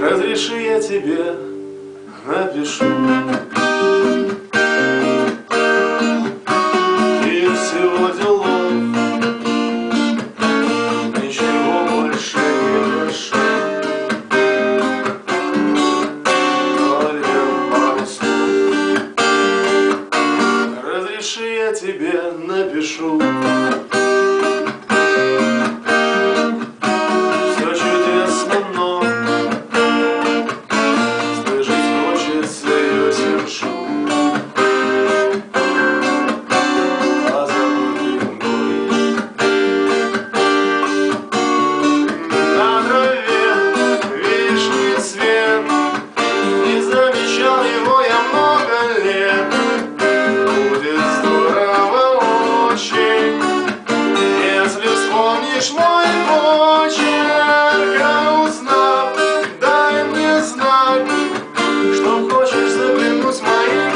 Разреши я тебе напишу. И всего делов Ничего больше не прошу. Только пару слов Разреши я тебе напишу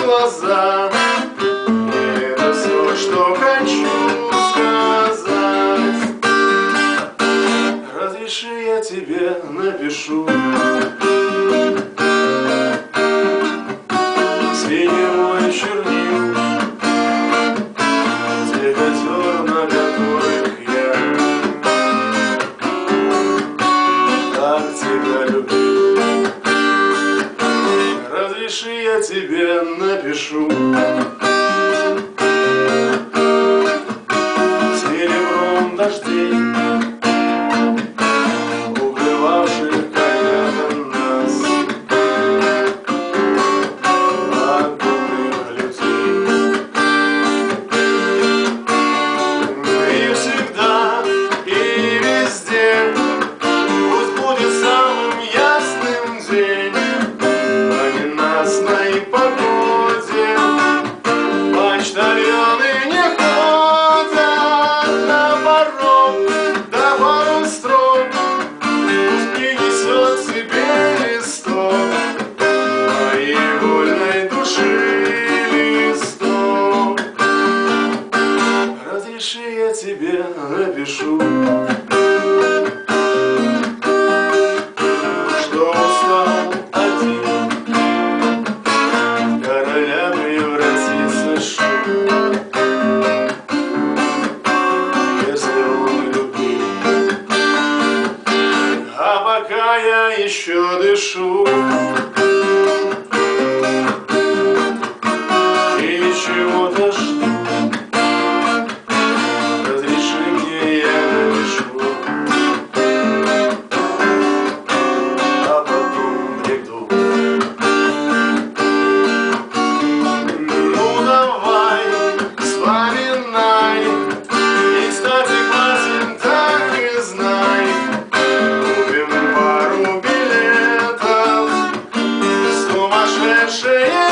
глаза. Это все, что хочу сказать. Разреши я тебе напишу. Синего тебе напишу. Серебром дождей напишу. Что устал один? Короля превратиться шум Если он любил А пока я еще дышу 誓言